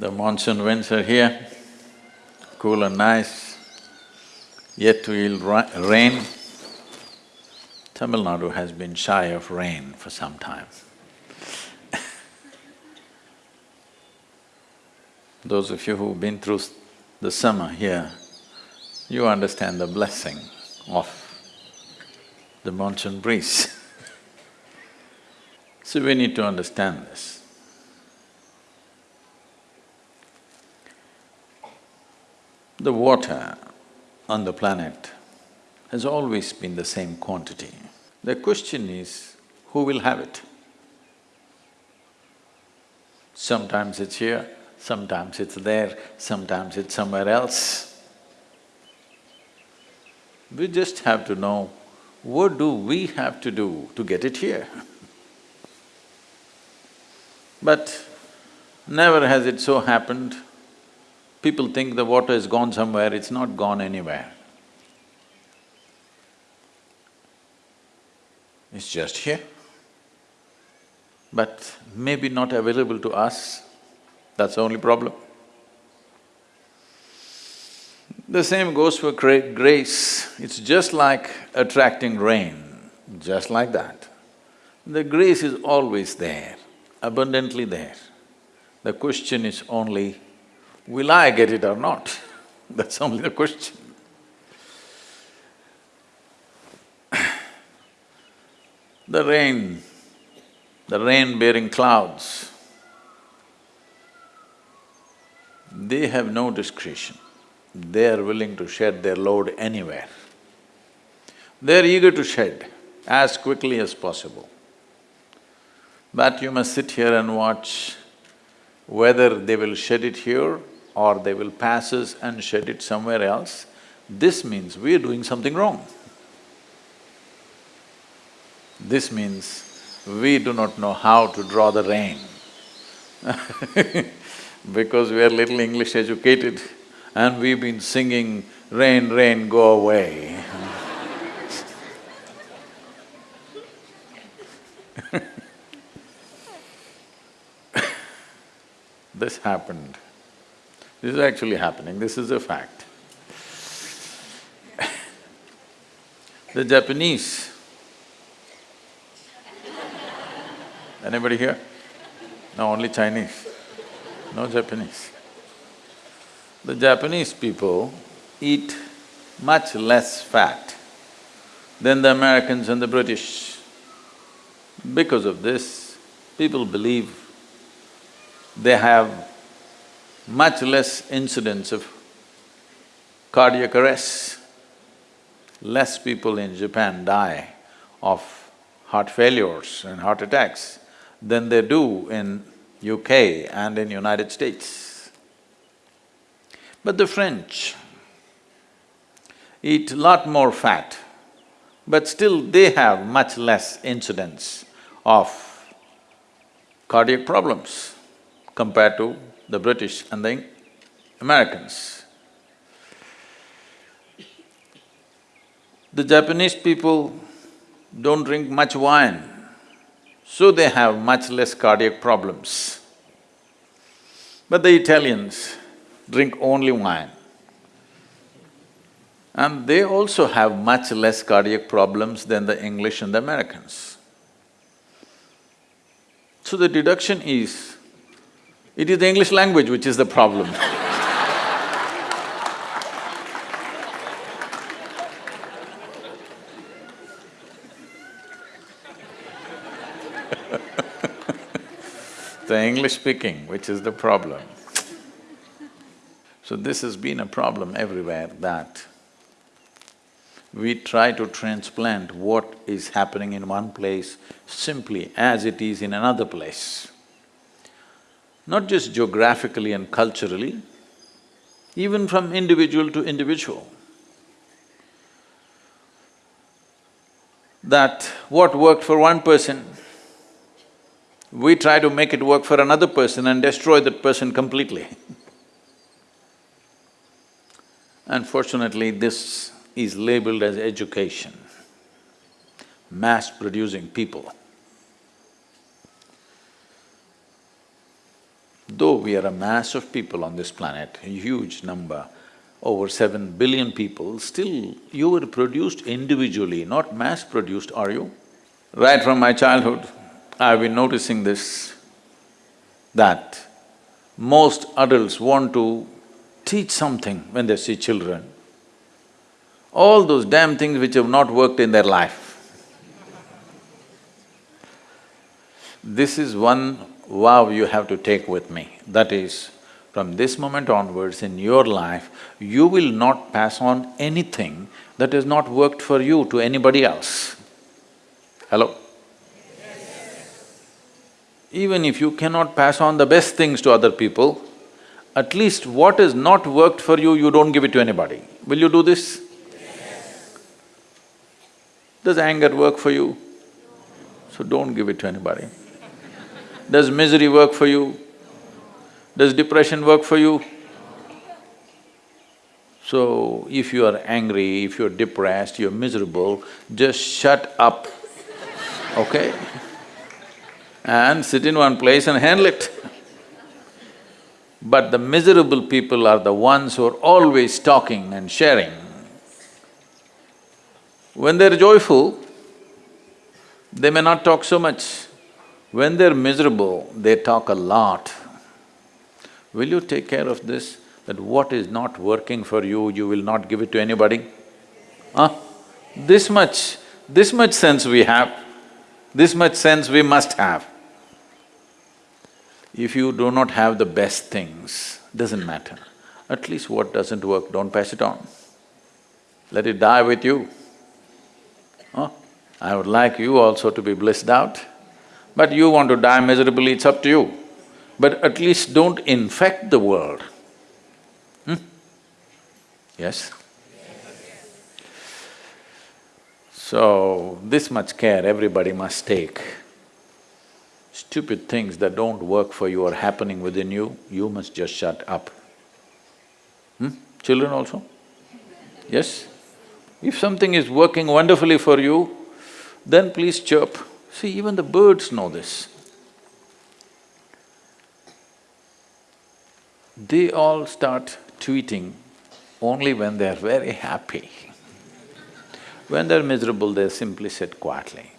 The monsoon winds are here, cool and nice, yet to yield rain. Tamil Nadu has been shy of rain for some time. Those of you who've been through the summer here, you understand the blessing of the monsoon breeze. so we need to understand this. The water on the planet has always been the same quantity. The question is, who will have it? Sometimes it's here, sometimes it's there, sometimes it's somewhere else. We just have to know, what do we have to do to get it here? But never has it so happened People think the water has gone somewhere, it's not gone anywhere. It's just here. But maybe not available to us, that's the only problem. The same goes for grace, it's just like attracting rain, just like that. The grace is always there, abundantly there. The question is only will I get it or not? That's only the question. the rain, the rain-bearing clouds, they have no discretion. They are willing to shed their load anywhere. They're eager to shed as quickly as possible. But you must sit here and watch whether they will shed it here or they will pass us and shed it somewhere else, this means we are doing something wrong. This means we do not know how to draw the rain because we are little English educated and we've been singing, rain, rain, go away. This happened this is actually happening, this is a fact. the Japanese Anybody here? No, only Chinese, no Japanese. The Japanese people eat much less fat than the Americans and the British. Because of this, people believe they have much less incidence of cardiac arrest. Less people in Japan die of heart failures and heart attacks than they do in UK and in United States. But the French eat lot more fat, but still they have much less incidence of cardiac problems compared to the British and the Americans. The Japanese people don't drink much wine, so they have much less cardiac problems. But the Italians drink only wine. And they also have much less cardiac problems than the English and the Americans. So the deduction is, it is the English language which is the problem The English speaking which is the problem. So this has been a problem everywhere that we try to transplant what is happening in one place simply as it is in another place not just geographically and culturally, even from individual to individual. That what worked for one person, we try to make it work for another person and destroy that person completely. Unfortunately, this is labeled as education, mass producing people. Though we are a mass of people on this planet, a huge number, over seven billion people, still you were produced individually, not mass-produced, are you? Right from my childhood, I've been noticing this, that most adults want to teach something when they see children. All those damn things which have not worked in their life. This is one vow you have to take with me, that is, from this moment onwards in your life, you will not pass on anything that has not worked for you to anybody else. Hello? Even if you cannot pass on the best things to other people, at least what has not worked for you, you don't give it to anybody. Will you do this? Yes. Does anger work for you? So don't give it to anybody. Does misery work for you? Does depression work for you? So, if you are angry, if you're depressed, you're miserable, just shut up, okay? And sit in one place and handle it. But the miserable people are the ones who are always talking and sharing. When they're joyful, they may not talk so much. When they're miserable, they talk a lot. Will you take care of this, that what is not working for you, you will not give it to anybody? Huh? This much, this much sense we have, this much sense we must have. If you do not have the best things, doesn't matter. At least what doesn't work, don't pass it on. Let it die with you. Huh? I would like you also to be blissed out. But you want to die miserably, it's up to you. But at least don't infect the world. Hmm? Yes? So, this much care everybody must take. Stupid things that don't work for you are happening within you, you must just shut up. Hmm? Children also? Yes? If something is working wonderfully for you, then please chirp. See, even the birds know this. They all start tweeting only when they're very happy. When they're miserable, they simply sit quietly.